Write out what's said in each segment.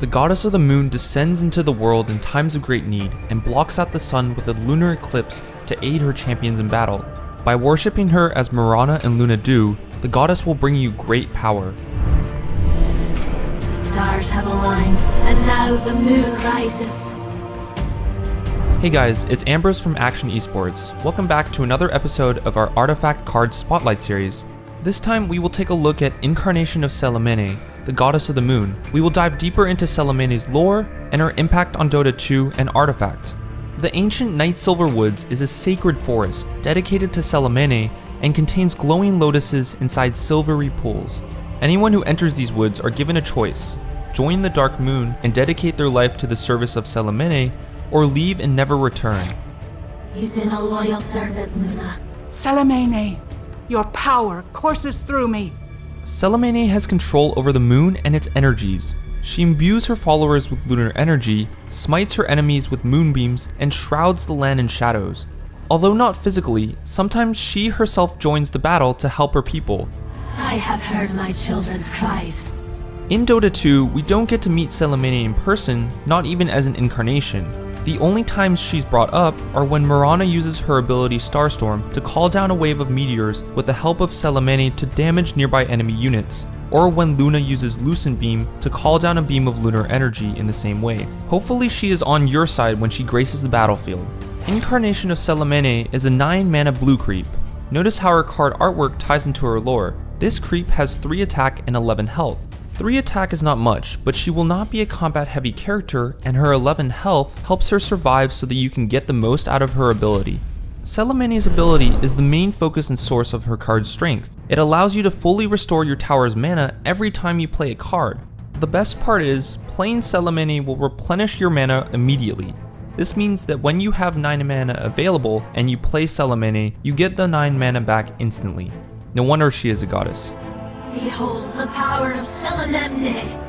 The goddess of the moon descends into the world in times of great need and blocks out the sun with a lunar eclipse to aid her champions in battle. By worshipping her as Mirana and Luna do, the goddess will bring you great power. The stars have aligned, and now the moon rises. Hey guys, it's Ambrose from Action Esports. Welcome back to another episode of our Artifact Cards Spotlight series. This time we will take a look at Incarnation of Selemene, the goddess of the moon. We will dive deeper into Selemene's lore and her impact on Dota 2 and Artifact. The ancient Night Silver Woods is a sacred forest dedicated to Selemene and contains glowing lotuses inside silvery pools. Anyone who enters these woods are given a choice, join the Dark Moon and dedicate their life to the service of Selemene, or leave and never return. You've been a loyal servant, Luna. Selemene, your power courses through me. Selemene has control over the moon and its energies. She imbues her followers with lunar energy, smites her enemies with moonbeams, and shrouds the land in shadows. Although not physically, sometimes she herself joins the battle to help her people. I have heard my children's cries. In Dota 2, we don't get to meet Selemene in person, not even as an incarnation. The only times she's brought up are when Mirana uses her ability Starstorm to call down a wave of meteors with the help of Selemene to damage nearby enemy units, or when Luna uses Lucent Beam to call down a beam of lunar energy in the same way. Hopefully she is on your side when she graces the battlefield. Incarnation of Selemene is a 9 mana blue creep. Notice how her card artwork ties into her lore. This creep has 3 attack and 11 health. 3 attack is not much, but she will not be a combat heavy character and her 11 health helps her survive so that you can get the most out of her ability. Selemene's ability is the main focus and source of her card's strength. It allows you to fully restore your tower's mana every time you play a card. The best part is, playing Selemene will replenish your mana immediately. This means that when you have 9 mana available and you play Selemene, you get the 9 mana back instantly. No wonder she is a goddess. Behold the power of Selemene.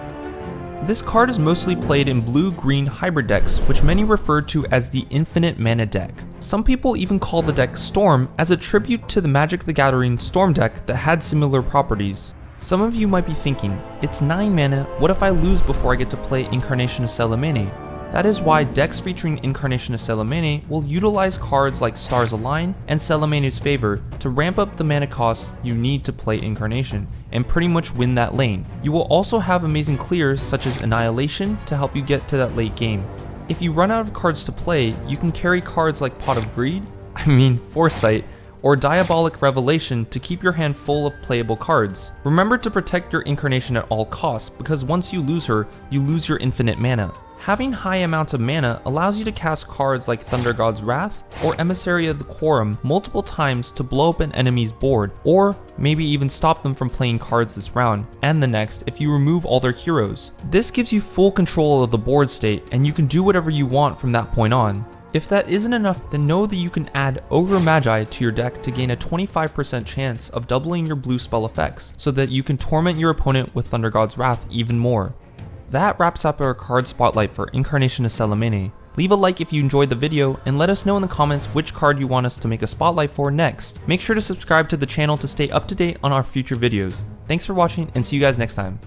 This card is mostly played in blue-green hybrid decks, which many refer to as the infinite mana deck. Some people even call the deck Storm as a tribute to the Magic the Gathering Storm deck that had similar properties. Some of you might be thinking, it's 9 mana, what if I lose before I get to play Incarnation of Selemene? That is why decks featuring Incarnation of Selemene will utilize cards like Stars Align and Selemene's Favor to ramp up the mana costs you need to play Incarnation and pretty much win that lane. You will also have amazing clears such as Annihilation to help you get to that late game. If you run out of cards to play, you can carry cards like Pot of Greed, I mean Foresight, or Diabolic Revelation to keep your hand full of playable cards. Remember to protect your Incarnation at all costs because once you lose her, you lose your infinite mana. Having high amounts of mana allows you to cast cards like Thunder God's Wrath or Emissary of the Quorum multiple times to blow up an enemy's board, or maybe even stop them from playing cards this round and the next if you remove all their heroes. This gives you full control of the board state and you can do whatever you want from that point on. If that isn't enough, then know that you can add Ogre Magi to your deck to gain a 25% chance of doubling your blue spell effects, so that you can torment your opponent with Thunder God's Wrath even more. That wraps up our card spotlight for Incarnation of Selemene. Leave a like if you enjoyed the video, and let us know in the comments which card you want us to make a spotlight for next. Make sure to subscribe to the channel to stay up to date on our future videos. Thanks for watching, and see you guys next time.